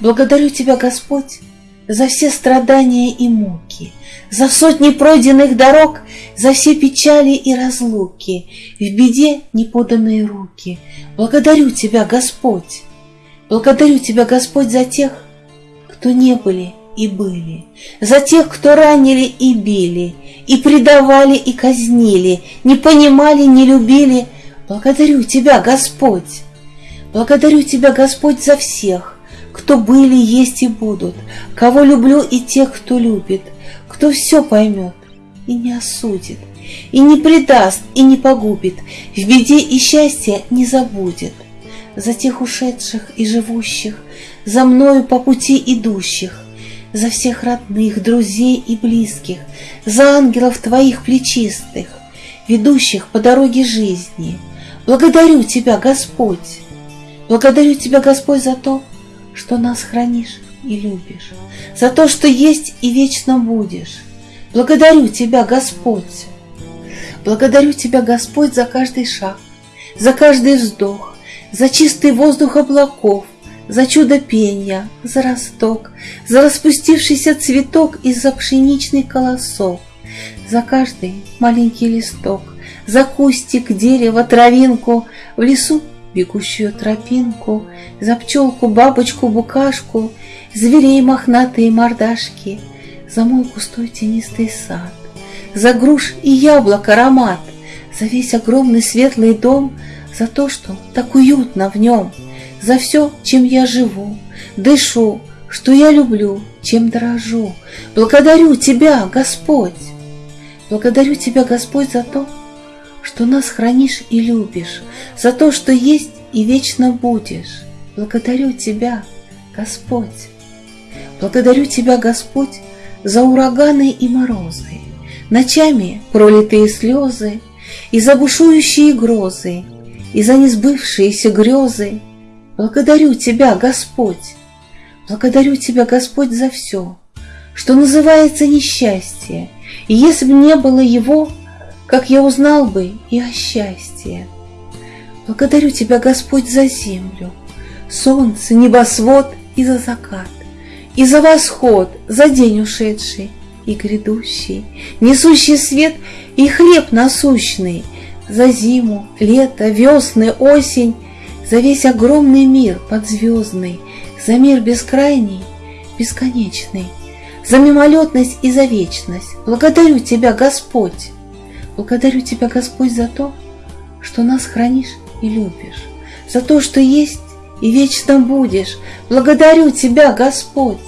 Благодарю Тебя, Господь, за все страдания и муки, за сотни пройденных дорог, за все печали и разлуки, в беде неподанные руки. Благодарю Тебя, Господь, благодарю Тебя, Господь, за тех, кто не были и были, за тех, кто ранили и били, и предавали и казнили, не понимали, не любили. Благодарю Тебя, Господь, благодарю Тебя, Господь, за всех, кто были, есть и будут, кого люблю и тех, кто любит, кто все поймет и не осудит, и не предаст, и не погубит, в беде и счастье не забудет. За тех ушедших и живущих, за мною по пути идущих, за всех родных, друзей и близких, за ангелов Твоих плечистых, ведущих по дороге жизни. Благодарю Тебя, Господь! Благодарю Тебя, Господь, за то, что нас хранишь и любишь, за то, что есть и вечно будешь. Благодарю Тебя, Господь! Благодарю Тебя, Господь, за каждый шаг, за каждый вздох, за чистый воздух облаков, за чудо пения, за росток, за распустившийся цветок и за пшеничный колосок, за каждый маленький листок, за кустик, дерево, травинку, в лесу бегущую тропинку, За пчелку, бабочку, букашку, Зверей мохнатые мордашки, За мой густой тенистый сад, За груш и яблок аромат, За весь огромный светлый дом, За то, что так уютно в нем, За все, чем я живу, дышу, Что я люблю, чем дорожу. Благодарю Тебя, Господь! Благодарю Тебя, Господь, за то, что нас хранишь и любишь, за то, что есть и вечно будешь. Благодарю Тебя, Господь. Благодарю Тебя, Господь, за ураганы и морозы, ночами пролитые слезы, и за бушующие грозы, и за несбывшиеся грезы. Благодарю Тебя, Господь. Благодарю Тебя, Господь, за все, что называется несчастье, и если бы не было его, как я узнал бы и о счастье. Благодарю Тебя, Господь, за землю, солнце, небосвод и за закат, и за восход, за день ушедший и грядущий, несущий свет и хлеб насущный, за зиму, лето, весны, осень, за весь огромный мир подзвездный, за мир бескрайний, бесконечный, за мимолетность и за вечность. Благодарю Тебя, Господь! Благодарю Тебя, Господь, за то, что нас хранишь и любишь, за то, что есть и вечно будешь. Благодарю Тебя, Господь!